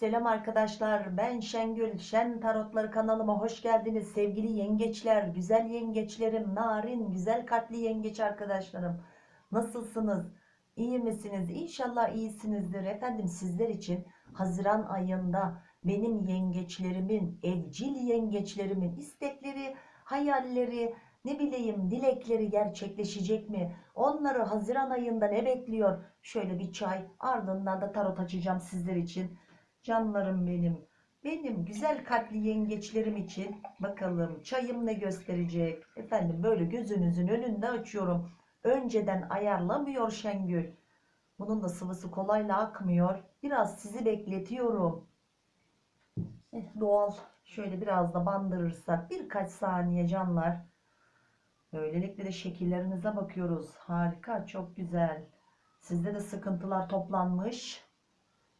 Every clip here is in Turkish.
Selam arkadaşlar ben Şengül. Şen Tarotları kanalıma hoş geldiniz. Sevgili yengeçler güzel yengeçlerim narin güzel kalpli yengeç arkadaşlarım. Nasılsınız? İyi misiniz? İnşallah iyisinizdir. Efendim sizler için Haziran ayında benim yengeçlerimin evcil yengeçlerimin istekleri hayalleri ne bileyim dilekleri gerçekleşecek mi? Onları Haziran ayında ne bekliyor? Şöyle bir çay ardından da tarot açacağım sizler için Canlarım benim. Benim güzel kalpli yengeçlerim için bakalım çayım ne gösterecek. Efendim böyle gözünüzün önünde açıyorum. Önceden ayarlamıyor Şengül. Bunun da sıvısı kolayla akmıyor. Biraz sizi bekletiyorum. Eh, doğal. Şöyle biraz da bandırırsak birkaç saniye canlar. Böylelikle de şekillerinize bakıyoruz. Harika, çok güzel. Sizde de sıkıntılar toplanmış.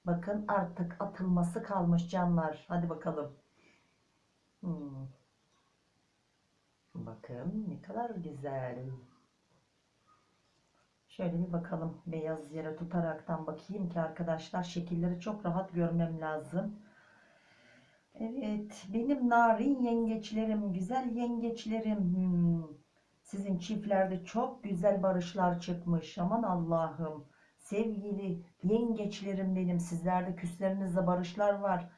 Bakın artık atılması kalmış canlar. Hadi bakalım. Hmm. Bakın ne kadar güzel. Şöyle bir bakalım. Beyaz yere tutaraktan bakayım ki arkadaşlar şekilleri çok rahat görmem lazım. Evet. Benim narin yengeçlerim, güzel yengeçlerim. Hmm. Sizin çiftlerde çok güzel barışlar çıkmış. Aman Allah'ım. Sevgili yengeçlerim benim sizlerde küslerinizle barışlar var.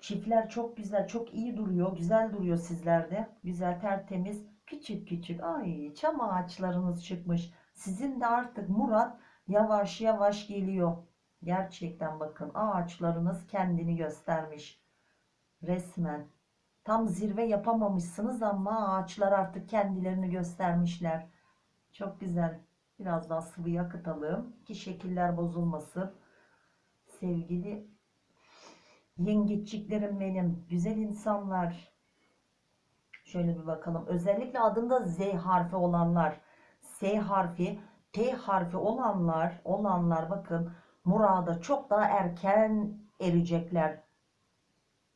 Çiftler çok güzel çok iyi duruyor güzel duruyor sizlerde. Güzel tertemiz küçük küçük ay çam ağaçlarınız çıkmış. Sizin de artık Murat yavaş yavaş geliyor. Gerçekten bakın ağaçlarınız kendini göstermiş. Resmen. Tam zirve yapamamışsınız ama ağaçlar artık kendilerini göstermişler. Çok güzel. Biraz daha sıvı akıtalım ki şekiller bozulmasın. Sevgili yengeçliklerim benim, güzel insanlar. Şöyle bir bakalım. Özellikle adında Z harfi olanlar, S harfi, T harfi olanlar, olanlar bakın murada çok daha erken erecekler.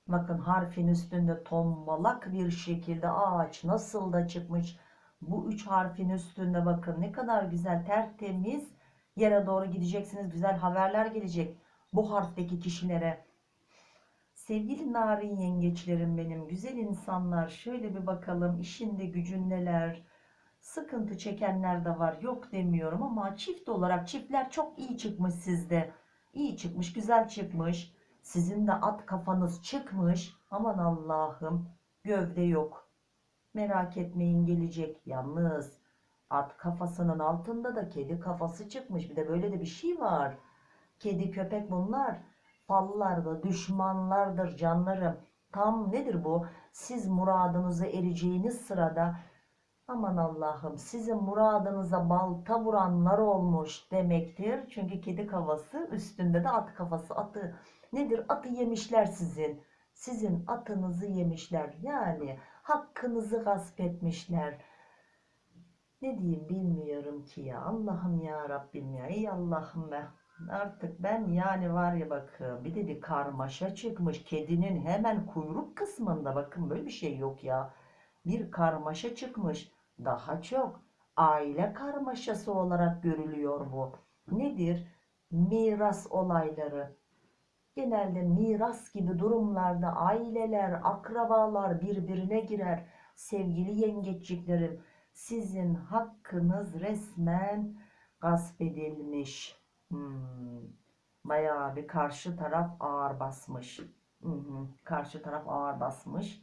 Bakın harfin üstünde tombalak bir şekilde ağaç nasıl da çıkmış bu üç harfin üstünde bakın ne kadar güzel tertemiz yere doğru gideceksiniz. Güzel haberler gelecek bu harfteki kişilere. Sevgili narin yengeçlerim benim güzel insanlar şöyle bir bakalım işinde gücün neler sıkıntı çekenler de var yok demiyorum ama çift olarak çiftler çok iyi çıkmış sizde iyi çıkmış güzel çıkmış sizin de at kafanız çıkmış aman Allah'ım gövde yok Merak etmeyin gelecek. Yalnız at kafasının altında da kedi kafası çıkmış. Bir de böyle de bir şey var. Kedi köpek bunlar. Fallarda düşmanlardır canlarım. Tam nedir bu? Siz muradınıza ereceğiniz sırada aman Allah'ım sizin muradınıza balta vuranlar olmuş demektir. Çünkü kedi kafası üstünde de at kafası atı. Nedir? Atı yemişler sizin. Sizin atınızı yemişler. Yani hakkınızı gasp etmişler. Ne diyeyim bilmiyorum ki ya. Allah'ım ya Rabbim ya. Ey Allah'ım be. Artık ben yani var ya bakın bir de bir karmaşa çıkmış. Kedinin hemen kuyruk kısmında bakın böyle bir şey yok ya. Bir karmaşa çıkmış. Daha çok aile karmaşası olarak görülüyor bu. Nedir? Miras olayları Genelde miras gibi durumlarda aileler, akrabalar birbirine girer. Sevgili yengeçliklerim, sizin hakkınız resmen gasp edilmiş. Hmm. Bayağı bir karşı taraf ağır basmış. Hı. Karşı taraf ağır basmış.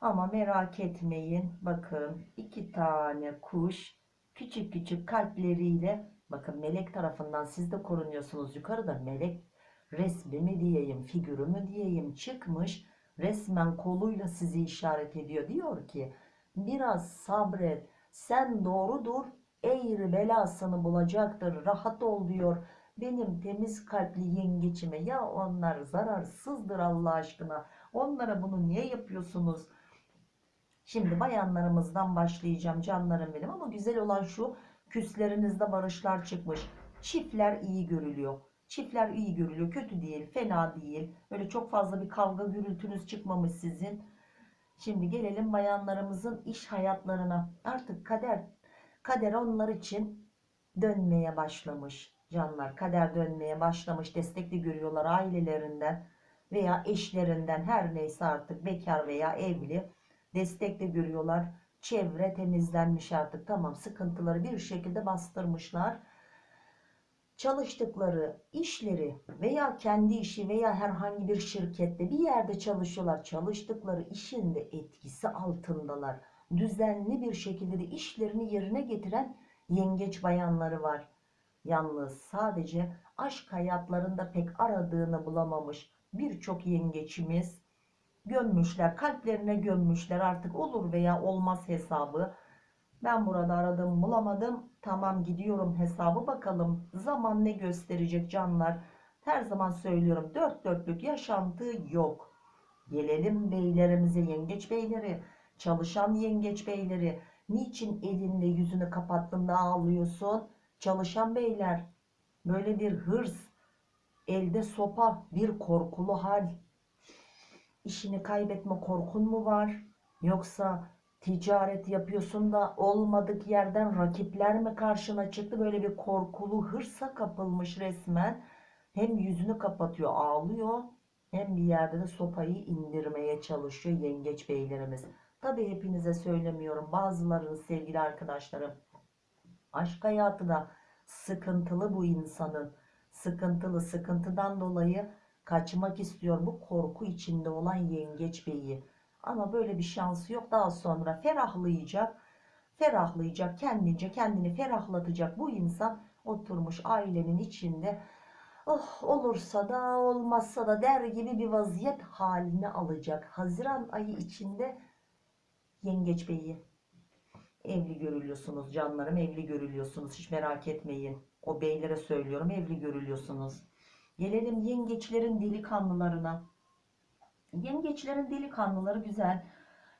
Ama merak etmeyin. Bakın iki tane kuş küçük küçük kalpleriyle bakın melek tarafından siz de korunuyorsunuz. Yukarıda melek resmi mi diyeyim, figürü mü diyeyim çıkmış. Resmen koluyla sizi işaret ediyor. Diyor ki biraz sabret, sen doğrudur, eğri belasını bulacaktır, rahat ol diyor. Benim temiz kalpli yengeçime ya onlar zararsızdır Allah aşkına. Onlara bunu niye yapıyorsunuz? Şimdi bayanlarımızdan başlayacağım canlarım benim ama güzel olan şu küslerinizde barışlar çıkmış. Çiftler iyi görülüyor. Çiftler iyi görülüyor. Kötü değil, fena değil. Öyle çok fazla bir kavga gürültünüz çıkmamış sizin. Şimdi gelelim bayanlarımızın iş hayatlarına. Artık kader kader onlar için dönmeye başlamış canlar. Kader dönmeye başlamış. Destekli görüyorlar ailelerinden. veya eşlerinden her neyse artık bekar veya evli destek de görüyorlar. Çevre temizlenmiş artık tamam sıkıntıları bir şekilde bastırmışlar. Çalıştıkları işleri veya kendi işi veya herhangi bir şirkette bir yerde çalışıyorlar. Çalıştıkları işin de etkisi altındalar. Düzenli bir şekilde de işlerini yerine getiren yengeç bayanları var. Yalnız sadece aşk hayatlarında pek aradığını bulamamış birçok yengeçimiz gömmüşler, kalplerine gömmüşler artık olur veya olmaz hesabı. Ben burada aradım bulamadım. Tamam gidiyorum hesabı bakalım. Zaman ne gösterecek canlar. Her zaman söylüyorum dört dörtlük yaşantı yok. Gelelim beylerimize yengeç beyleri. Çalışan yengeç beyleri. Niçin elinle yüzünü kapattığında ağlıyorsun? Çalışan beyler. Böyle bir hırs. Elde sopa. Bir korkulu hal. İşini kaybetme korkun mu var? Yoksa ticaret yapıyorsun da olmadık yerden rakipler mi karşına çıktı? Böyle bir korkulu hırsa kapılmış resmen. Hem yüzünü kapatıyor ağlıyor hem bir yerde de sopayı indirmeye çalışıyor yengeç beylerimiz. Tabi hepinize söylemiyorum bazılarınız sevgili arkadaşlarım. Aşk hayatı da sıkıntılı bu insanın. Sıkıntılı sıkıntıdan dolayı kaçmak istiyor bu korku içinde olan yengeç beyi. Ama böyle bir şansı yok. Daha sonra ferahlayacak. Ferahlayacak kendince kendini ferahlatacak bu insan oturmuş ailenin içinde oh olursa da olmazsa da der gibi bir vaziyet haline alacak. Haziran ayı içinde yengeç beyi evli görülüyorsunuz canlarım evli görülüyorsunuz hiç merak etmeyin. O beylere söylüyorum evli görülüyorsunuz. Gelelim yengeçlerin delikanlılarına. Yengeçlerin delikanlıları güzel.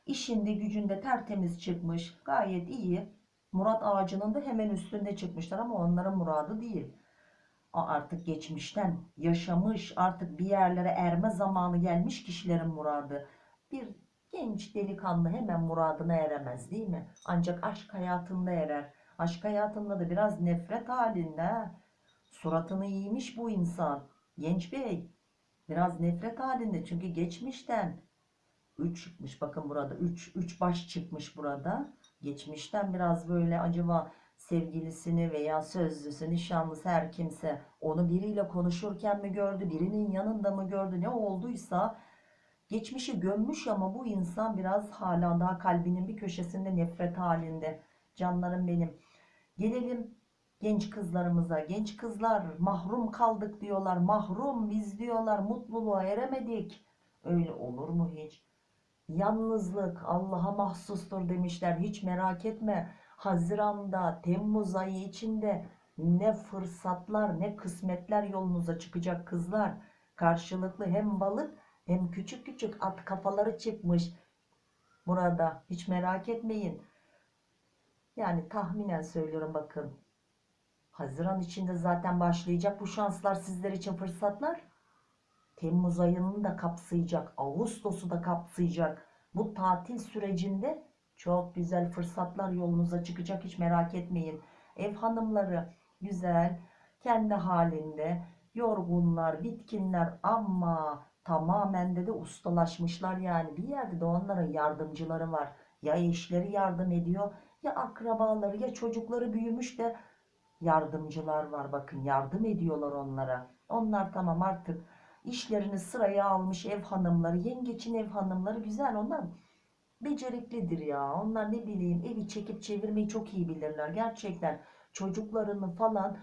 İşinde gücünde tertemiz çıkmış. Gayet iyi. Murat ağacının da hemen üstünde çıkmışlar ama onların muradı değil. Artık geçmişten yaşamış artık bir yerlere erme zamanı gelmiş kişilerin muradı. Bir genç delikanlı hemen muradına eremez değil mi? Ancak aşk hayatında erer. Aşk hayatında da biraz nefret halinde. ha. Suratını yiymiş bu insan. Genç bey. Biraz nefret halinde çünkü geçmişten 3 çıkmış bakın burada 3 3 baş çıkmış burada. Geçmişten biraz böyle acaba sevgilisini veya sözlüsü, nişanlısı her kimse onu biriyle konuşurken mi gördü, birinin yanında mı gördü ne olduysa geçmişi gömmüş ama bu insan biraz hala daha kalbinin bir köşesinde nefret halinde. Canlarım benim. Gelelim genç kızlarımıza. Genç kızlar mahrum kaldık diyorlar. Mahrum biz diyorlar. Mutluluğa eremedik. Öyle olur mu hiç? Yalnızlık Allah'a mahsustur demişler. Hiç merak etme. Haziran'da, Temmuz ayı içinde ne fırsatlar ne kısmetler yolunuza çıkacak kızlar. Karşılıklı hem balık hem küçük küçük at kafaları çıkmış. Burada hiç merak etmeyin. Yani tahminen söylüyorum bakın. Haziran içinde zaten başlayacak bu şanslar sizler için fırsatlar. Temmuz ayını da kapsayacak. Ağustos'u da kapsayacak. Bu tatil sürecinde çok güzel fırsatlar yolunuza çıkacak. Hiç merak etmeyin. Ev hanımları güzel, kendi halinde, yorgunlar, bitkinler ama tamamen de de ustalaşmışlar yani. Bir yerde de onların yardımcıları var. Ya eşleri yardım ediyor ya akrabaları ya çocukları büyümüş de yardımcılar var. Bakın yardım ediyorlar onlara. Onlar tamam artık işlerini sıraya almış ev hanımları, yengeçin ev hanımları güzel. Onlar beceriklidir ya. Onlar ne bileyim evi çekip çevirmeyi çok iyi bilirler. Gerçekten çocuklarını falan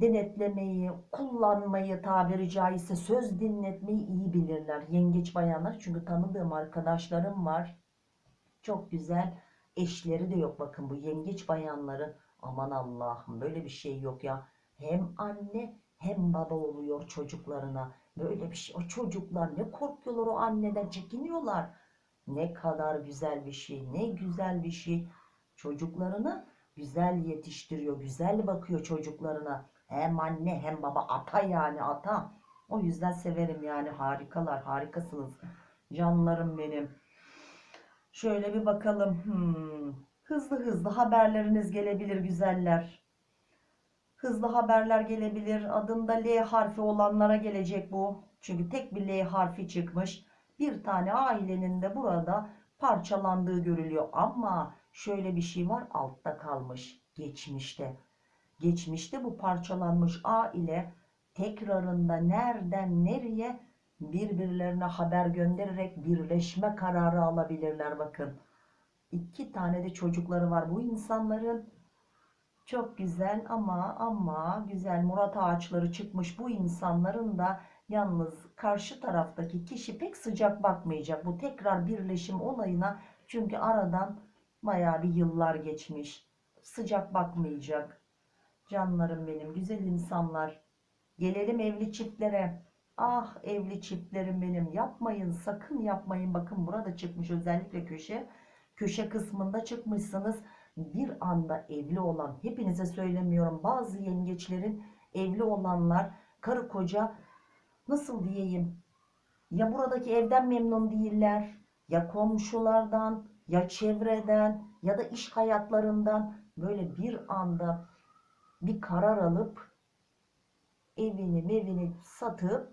denetlemeyi, kullanmayı tabiri caizse söz dinletmeyi iyi bilirler. Yengeç bayanlar çünkü tanıdığım arkadaşlarım var. Çok güzel eşleri de yok bakın bu yengeç bayanların. Aman Allah'ım böyle bir şey yok ya. Hem anne hem baba oluyor çocuklarına. Böyle bir şey. O çocuklar ne korkuyorlar o anneden çekiniyorlar. Ne kadar güzel bir şey. Ne güzel bir şey. Çocuklarını güzel yetiştiriyor. Güzel bakıyor çocuklarına. Hem anne hem baba ata yani ata. O yüzden severim yani harikalar harikasınız. Canlarım benim. Şöyle bir bakalım. Hmm. Hızlı hızlı haberleriniz gelebilir güzeller. Hızlı haberler gelebilir. Adında L harfi olanlara gelecek bu. Çünkü tek bir L harfi çıkmış. Bir tane ailenin de burada parçalandığı görülüyor. Ama şöyle bir şey var altta kalmış. Geçmişte. Geçmişte bu parçalanmış aile tekrarında nereden nereye birbirlerine haber göndererek birleşme kararı alabilirler bakın. İki tane de çocukları var bu insanların. Çok güzel ama ama güzel Murat ağaçları çıkmış bu insanların da yalnız karşı taraftaki kişi pek sıcak bakmayacak bu tekrar birleşim olayına. Çünkü aradan bayağı bir yıllar geçmiş. Sıcak bakmayacak. Canlarım benim güzel insanlar. Gelelim evli çiftlere. Ah evli çiftlerim benim. Yapmayın sakın yapmayın. Bakın burada çıkmış özellikle köşe köşe kısmında çıkmışsınız. Bir anda evli olan hepinize söylemiyorum bazı yengeçlerin evli olanlar karı koca nasıl diyeyim? Ya buradaki evden memnun değiller ya komşulardan ya çevreden ya da iş hayatlarından böyle bir anda bir karar alıp evini mevini satıp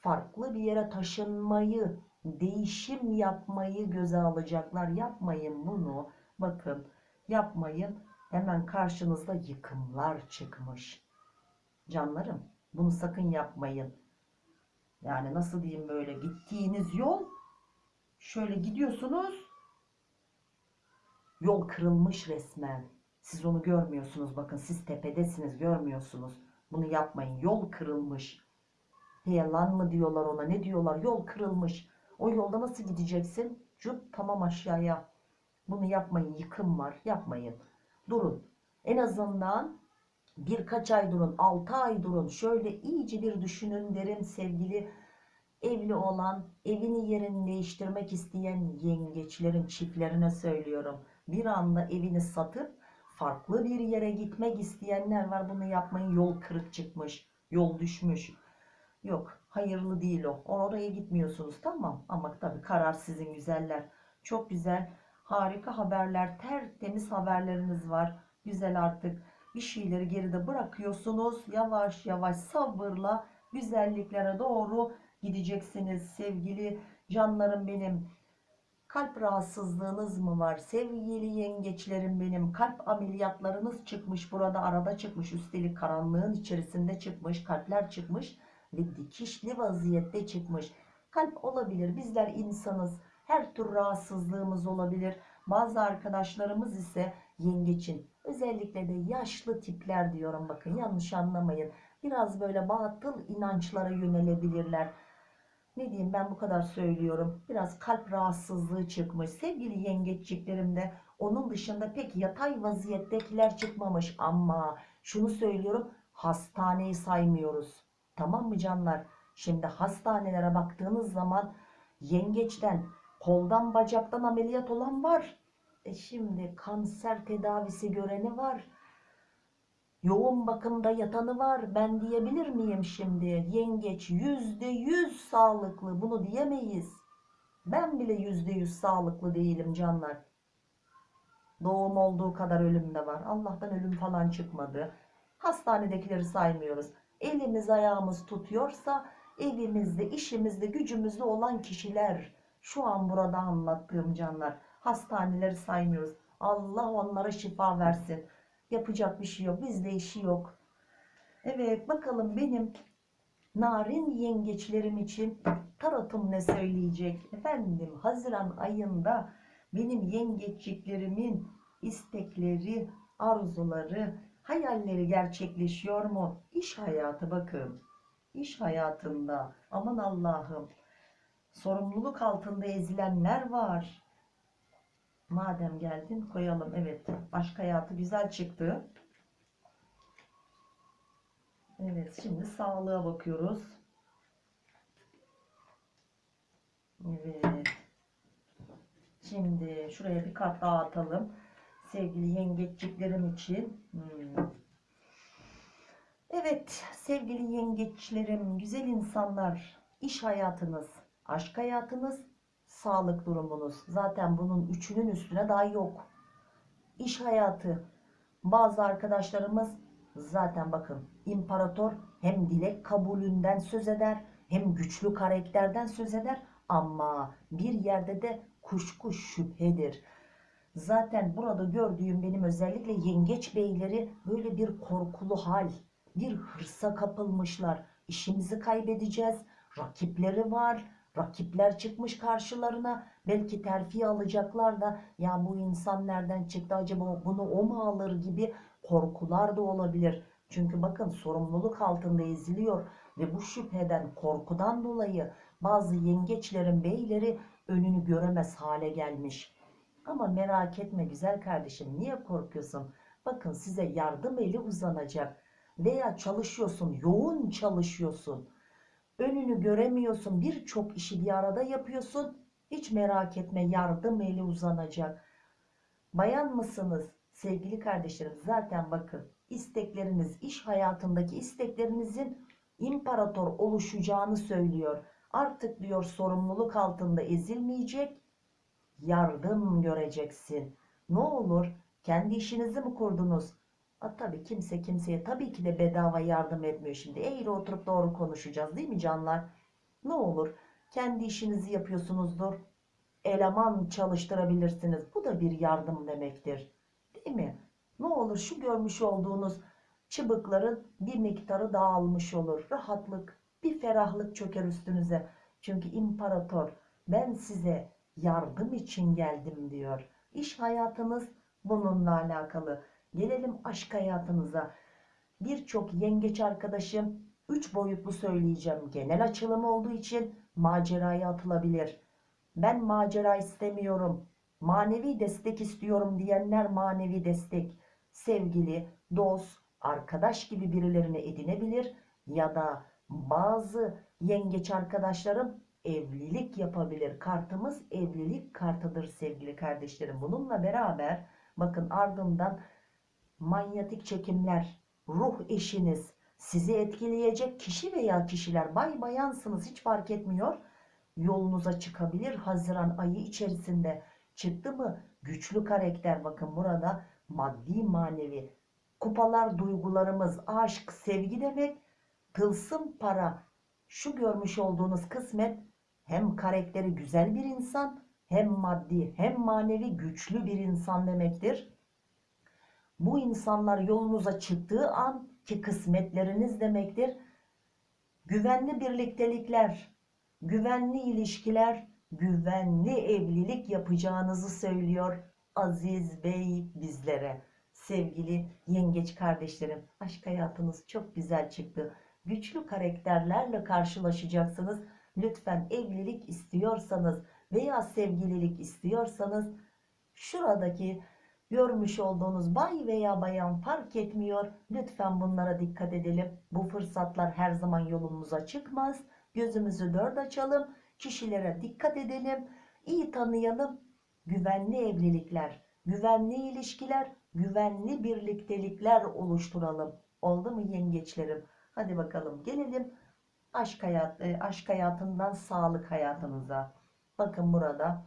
farklı bir yere taşınmayı değişim yapmayı göze alacaklar. Yapmayın bunu. Bakın yapmayın. Hemen karşınızda yıkımlar çıkmış. Canlarım bunu sakın yapmayın. Yani nasıl diyeyim böyle gittiğiniz yol şöyle gidiyorsunuz yol kırılmış resmen. Siz onu görmüyorsunuz bakın siz tepedesiniz görmüyorsunuz. Bunu yapmayın yol kırılmış. Heyelan mı diyorlar ona ne diyorlar? Yol kırılmış o yolda nasıl gideceksin? Cüp tamam aşağıya. Bunu yapmayın yıkım var yapmayın. Durun. En azından birkaç ay durun 6 ay durun. Şöyle iyice bir düşünün derim sevgili evli olan evini yerini değiştirmek isteyen yengeçlerin çiftlerine söylüyorum. Bir anda evini satıp farklı bir yere gitmek isteyenler var. Bunu yapmayın. Yol kırık çıkmış yol düşmüş. Yok hayırlı değil o. Oraya gitmiyorsunuz tamam. Ama tabii karar sizin güzeller. Çok güzel harika haberler tertemiz haberleriniz var. Güzel artık bir şeyleri geride bırakıyorsunuz. Yavaş yavaş sabırla güzelliklere doğru gideceksiniz sevgili canlarım benim. Kalp rahatsızlığınız mı var? Sevgili yengeçlerim benim kalp ameliyatlarınız çıkmış burada arada çıkmış. Üstelik karanlığın içerisinde çıkmış kalpler çıkmış ve dikişli vaziyette çıkmış. Kalp olabilir bizler insanız. Her tür rahatsızlığımız olabilir. Bazı arkadaşlarımız ise yengeçin. Özellikle de yaşlı tipler diyorum bakın yanlış anlamayın. Biraz böyle batıl inançlara yönelebilirler. Ne diyeyim ben bu kadar söylüyorum. Biraz kalp rahatsızlığı çıkmış. Sevgili yengeçliklerim de onun dışında pek yatay vaziyettekiler çıkmamış. Ama şunu söylüyorum hastaneyi saymıyoruz tamam mı canlar? Şimdi hastanelere baktığınız zaman yengeçten koldan bacaktan ameliyat olan var. E şimdi kanser tedavisi göreni var. Yoğun bakımda yatanı var. Ben diyebilir miyim şimdi? Yengeç yüzde yüz sağlıklı. Bunu diyemeyiz. Ben bile yüzde yüz sağlıklı değilim canlar. Doğum olduğu kadar ölüm de var. Allah'tan ölüm falan çıkmadı. Hastanedekileri saymıyoruz elimiz ayağımız tutuyorsa evimizde işimizde gücümüzde olan kişiler şu an burada anlattığım canlar hastaneleri saymıyoruz Allah onlara şifa versin Yapacak bir şey yok. Bizde işi yok. Evet bakalım benim narin yengeçlerim için tarotum ne söyleyecek? Efendim Haziran ayında benim yengeçliklerimin istekleri, arzuları, hayalleri gerçekleşiyor mu? İş hayatı bakın. İş hayatında aman Allah'ım sorumluluk altında ezilenler var. Madem geldin koyalım. Evet. Aşk hayatı güzel çıktı. Evet. Şimdi sağlığa bakıyoruz. Evet. Şimdi şuraya bir kart daha atalım. Sevgili yengeçliklerim için. Hmm. Evet sevgili yengeçlerim, güzel insanlar, iş hayatınız, aşk hayatınız sağlık durumunuz. Zaten bunun üçünün üstüne daha yok. İş hayatı. Bazı arkadaşlarımız Zaten bakın imparator hem dilek kabulünden söz eder hem güçlü karakterden söz eder ama bir yerde de kuşku şüphedir. Zaten burada gördüğüm benim özellikle yengeç beyleri böyle bir korkulu hal, bir hırsa kapılmışlar. İşimizi kaybedeceğiz. Rakipleri var. Rakipler çıkmış karşılarına. Belki terfi alacaklar da ya bu insan nereden çıktı acaba bunu o mu alır gibi korkular da olabilir. Çünkü bakın sorumluluk altında eziliyor ve bu şüpheden, korkudan dolayı bazı yengeçlerin beyleri önünü göremez hale gelmiş. Ama merak etme güzel kardeşim niye korkuyorsun? Bakın size yardım eli uzanacak veya çalışıyorsun, yoğun çalışıyorsun. Önünü göremiyorsun, birçok işi bir arada yapıyorsun. Hiç merak etme yardım eli uzanacak. Bayan mısınız? Sevgili kardeşlerim zaten bakın istekleriniz, iş hayatındaki isteklerinizin imparator oluşacağını söylüyor. Artık diyor sorumluluk altında ezilmeyecek, yardım göreceksin. Ne olur kendi işinizi mi kurdunuz? A, tabii kimse kimseye tabii ki de bedava yardım etmiyor şimdi. Eğri oturup doğru konuşacağız değil mi canlar? Ne olur kendi işinizi yapıyorsunuzdur. Eleman çalıştırabilirsiniz. Bu da bir yardım demektir. Değil mi? Ne olur şu görmüş olduğunuz çıbıkların bir miktarı dağılmış olur. Rahatlık, bir ferahlık çöker üstünüze. Çünkü imparator ben size yardım için geldim diyor. İş hayatınız bununla alakalı. Gelelim aşk hayatınıza. Birçok yengeç arkadaşım 3 boyutlu söyleyeceğim. Genel açılım olduğu için maceraya atılabilir. Ben macera istemiyorum. Manevi destek istiyorum diyenler manevi destek. Sevgili, dost, arkadaş gibi birilerini edinebilir ya da bazı yengeç arkadaşlarım evlilik yapabilir. Kartımız evlilik kartıdır sevgili kardeşlerim. Bununla beraber bakın ardından manyetik çekimler, ruh eşiniz, sizi etkileyecek kişi veya kişiler bay bayansınız hiç fark etmiyor. Yolunuza çıkabilir Haziran ayı içerisinde. Çıktı mı güçlü karakter bakın burada maddi manevi kupalar duygularımız aşk sevgi demek tılsım para şu görmüş olduğunuz kısmet hem karakteri güzel bir insan hem maddi hem manevi güçlü bir insan demektir. Bu insanlar yolunuza çıktığı an ki kısmetleriniz demektir. Güvenli birliktelikler, güvenli ilişkiler, güvenli evlilik yapacağınızı söylüyor Aziz Bey bizlere. Sevgili yengeç kardeşlerim, aşk hayatınız çok güzel çıktı. Güçlü karakterlerle karşılaşacaksınız. Lütfen evlilik istiyorsanız veya sevgililik istiyorsanız şuradaki görmüş olduğunuz bay veya bayan fark etmiyor. Lütfen bunlara dikkat edelim. Bu fırsatlar her zaman yolumuza çıkmaz. Gözümüzü dört açalım. Kişilere dikkat edelim. iyi tanıyalım. Güvenli evlilikler, güvenli ilişkiler, güvenli birliktelikler oluşturalım. Oldu mu yengeçlerim? Hadi bakalım gelelim aşk, hayat, e, aşk hayatından sağlık hayatınıza. Bakın burada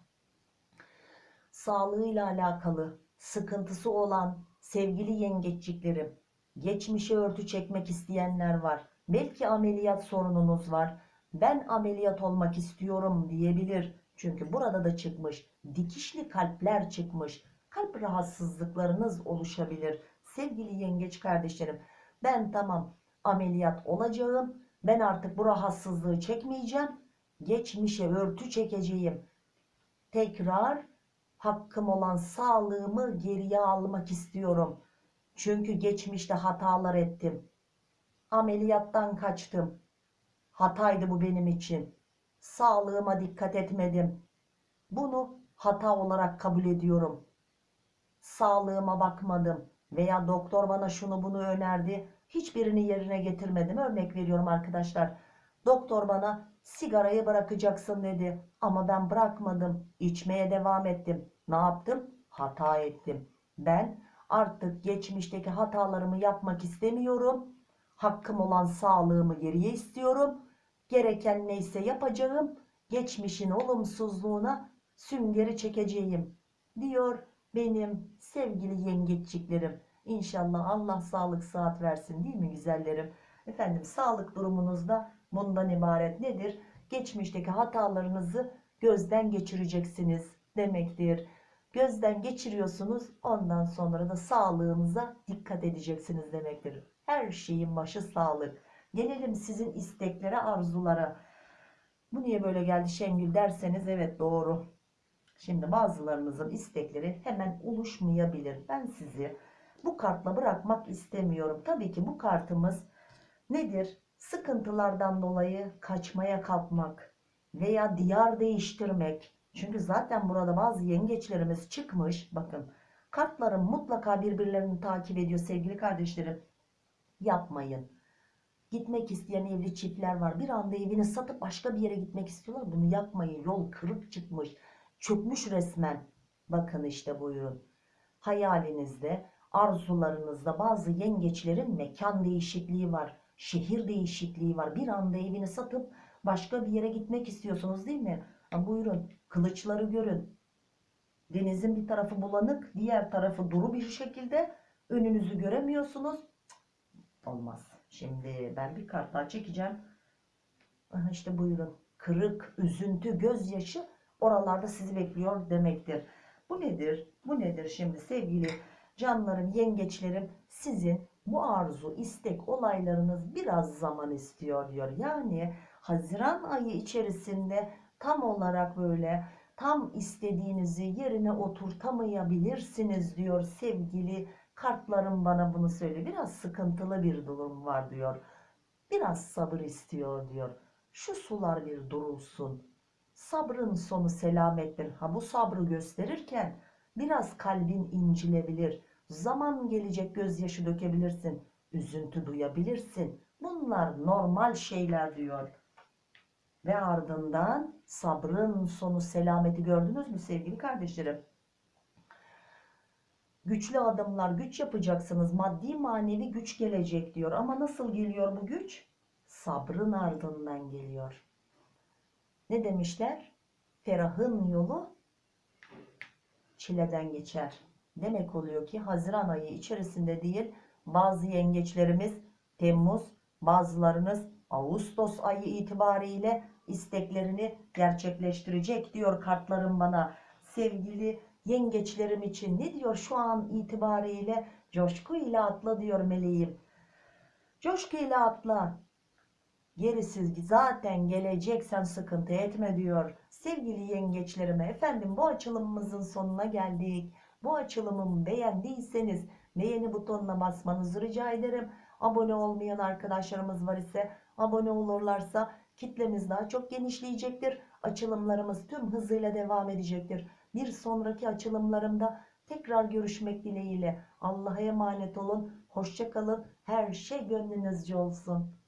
sağlığıyla alakalı sıkıntısı olan sevgili yengeçliklerim, geçmişe örtü çekmek isteyenler var. Belki ameliyat sorununuz var. Ben ameliyat olmak istiyorum diyebilir. Çünkü burada da çıkmış. Dikişli kalpler çıkmış. Kalp rahatsızlıklarınız oluşabilir. Sevgili yengeç kardeşlerim, ben tamam ameliyat olacağım. Ben artık bu rahatsızlığı çekmeyeceğim. Geçmişe örtü çekeceğim. Tekrar hakkım olan sağlığımı geriye almak istiyorum. Çünkü geçmişte hatalar ettim. Ameliyattan kaçtım. Hataydı bu benim için. Sağlığıma dikkat etmedim. Bunu hata olarak kabul ediyorum. Sağlığıma bakmadım veya doktor bana şunu bunu önerdi. Hiçbirini yerine getirmedim. Örnek veriyorum arkadaşlar. Doktor bana sigarayı bırakacaksın dedi. Ama ben bırakmadım. İçmeye devam ettim. Ne yaptım? Hata ettim. Ben artık geçmişteki hatalarımı yapmak istemiyorum. Hakkım olan sağlığımı geriye istiyorum. Gereken neyse yapacağım. Geçmişin olumsuzluğuna süngeri çekeceğim. Diyor benim sevgili yengeçliklerim. İnşallah Allah sağlık saat versin değil mi güzellerim? Efendim sağlık durumunuz da bundan ibaret nedir? Geçmişteki hatalarınızı gözden geçireceksiniz demektir. Gözden geçiriyorsunuz ondan sonra da sağlığınıza dikkat edeceksiniz demektir. Her şeyin başı sağlık. Gelelim sizin isteklere, arzulara. Bu niye böyle geldi Şengül derseniz evet doğru. Şimdi bazılarınızın istekleri hemen oluşmayabilir. Ben sizi bu kartla bırakmak istemiyorum. Tabii ki bu kartımız nedir? Sıkıntılardan dolayı kaçmaya kalkmak veya diyar değiştirmek. Çünkü zaten burada bazı yengeçlerimiz çıkmış. Bakın kartlarım mutlaka birbirlerini takip ediyor sevgili kardeşlerim. Yapmayın. Gitmek isteyen evli çiftler var. Bir anda evini satıp başka bir yere gitmek istiyorlar. Bunu yapmayın. Yol kırık çıkmış. Çökmüş resmen. Bakın işte buyurun. Hayalinizde, arzularınızda bazı yengeçlerin mekan değişikliği var. Şehir değişikliği var. Bir anda evini satıp başka bir yere gitmek istiyorsunuz değil mi? Ha, buyurun. Kılıçları görün. Denizin bir tarafı bulanık, diğer tarafı duru bir şekilde. Önünüzü göremiyorsunuz. Cık, Olmaz. Şimdi ben bir kart daha çekeceğim. Aha işte buyurun. Kırık, üzüntü, gözyaşı oralarda sizi bekliyor demektir. Bu nedir? Bu nedir şimdi sevgili canlarım, yengeçlerim? Sizin bu arzu, istek, olaylarınız biraz zaman istiyor diyor. Yani Haziran ayı içerisinde tam olarak böyle tam istediğinizi yerine oturtamayabilirsiniz diyor sevgili kartlarım bana bunu söyle. Biraz sıkıntılı bir durum var diyor. Biraz sabır istiyor diyor. Şu sular bir durulsun. Sabrın sonu selamettir. Ha bu sabrı gösterirken biraz kalbin incilebilir. Zaman gelecek gözyaşı dökebilirsin. Üzüntü duyabilirsin. Bunlar normal şeyler diyor. Ve ardından sabrın sonu selameti gördünüz mü sevgili kardeşlerim? Güçlü adımlar, güç yapacaksınız. Maddi manevi güç gelecek diyor. Ama nasıl geliyor bu güç? Sabrın ardından geliyor. Ne demişler? Ferahın yolu çileden geçer. Demek oluyor ki Haziran ayı içerisinde değil bazı yengeçlerimiz Temmuz, bazılarınız Ağustos ayı itibariyle isteklerini gerçekleştirecek diyor kartlarım bana. Sevgili yengeçlerim için ne diyor şu an itibariyle coşku ile atla diyor meleğim. Coşku ile atla. Gerisi zaten gelecek sen sıkıntı etme diyor. Sevgili yengeçlerime efendim bu açılımımızın sonuna geldik. Bu açılımımı beğendiyseniz beğeni butonuna basmanızı rica ederim. Abone olmayan arkadaşlarımız var ise abone olurlarsa kitlemiz daha çok genişleyecektir. Açılımlarımız tüm hızıyla devam edecektir. Bir sonraki açılımlarımda tekrar görüşmek dileğiyle. Allah'a emanet olun. Hoşça kalın. Her şey gönlünüzce olsun.